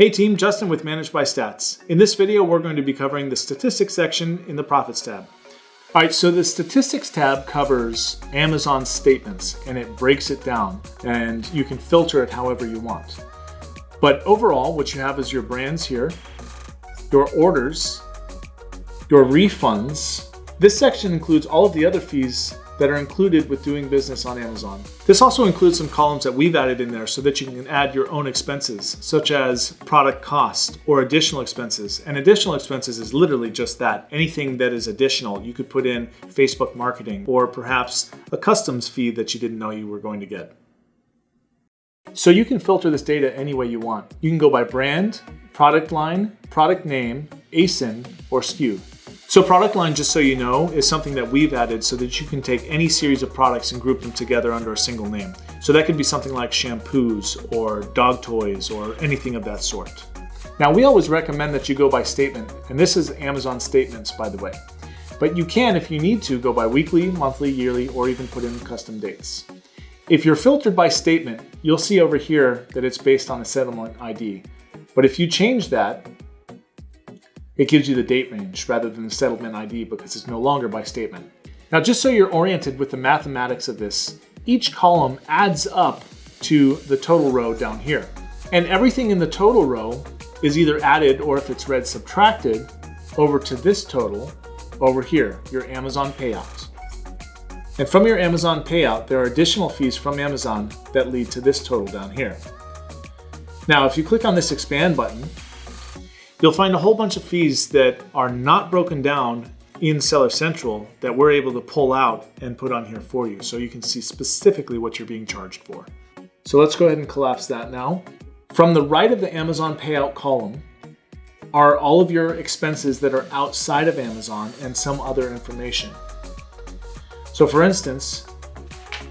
Hey team, Justin with Managed by Stats. In this video, we're going to be covering the statistics section in the profits tab. All right, so the statistics tab covers Amazon statements and it breaks it down and you can filter it however you want. But overall, what you have is your brands here, your orders, your refunds. This section includes all of the other fees that are included with doing business on Amazon. This also includes some columns that we've added in there so that you can add your own expenses, such as product cost or additional expenses. And additional expenses is literally just that. Anything that is additional, you could put in Facebook marketing or perhaps a customs fee that you didn't know you were going to get. So you can filter this data any way you want. You can go by brand, product line, product name, ASIN, or SKU. So product line, just so you know, is something that we've added so that you can take any series of products and group them together under a single name. So that could be something like shampoos or dog toys or anything of that sort. Now we always recommend that you go by statement, and this is Amazon statements, by the way. But you can, if you need to, go by weekly, monthly, yearly, or even put in custom dates. If you're filtered by statement, you'll see over here that it's based on a settlement ID. But if you change that, it gives you the date range rather than the settlement ID because it's no longer by statement. Now, just so you're oriented with the mathematics of this, each column adds up to the total row down here. And everything in the total row is either added or if it's red subtracted over to this total over here, your Amazon payout. And from your Amazon payout, there are additional fees from Amazon that lead to this total down here. Now, if you click on this expand button, You'll find a whole bunch of fees that are not broken down in Seller Central that we're able to pull out and put on here for you so you can see specifically what you're being charged for. So let's go ahead and collapse that now. From the right of the Amazon payout column are all of your expenses that are outside of Amazon and some other information. So for instance,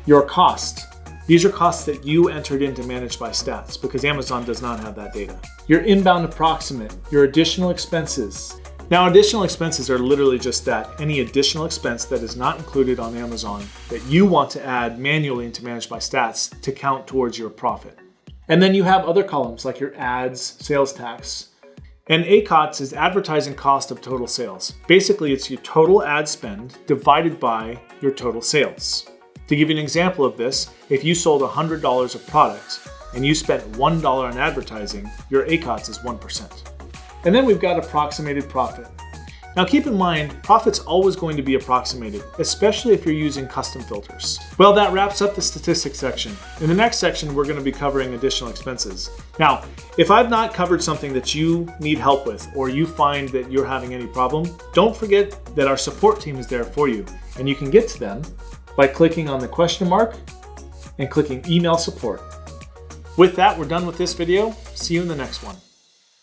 your cost these are costs that you entered into Managed by Stats because Amazon does not have that data. Your inbound approximate, your additional expenses. Now additional expenses are literally just that, any additional expense that is not included on Amazon that you want to add manually into Managed by Stats to count towards your profit. And then you have other columns like your ads, sales tax, and ACOTS is advertising cost of total sales. Basically, it's your total ad spend divided by your total sales. To give you an example of this, if you sold $100 of products and you spent $1 on advertising, your ACOTS is 1%. And then we've got approximated profit. Now keep in mind, profit's always going to be approximated, especially if you're using custom filters. Well, that wraps up the statistics section. In the next section, we're gonna be covering additional expenses. Now, if I've not covered something that you need help with, or you find that you're having any problem, don't forget that our support team is there for you, and you can get to them by clicking on the question mark and clicking email support. With that, we're done with this video. See you in the next one.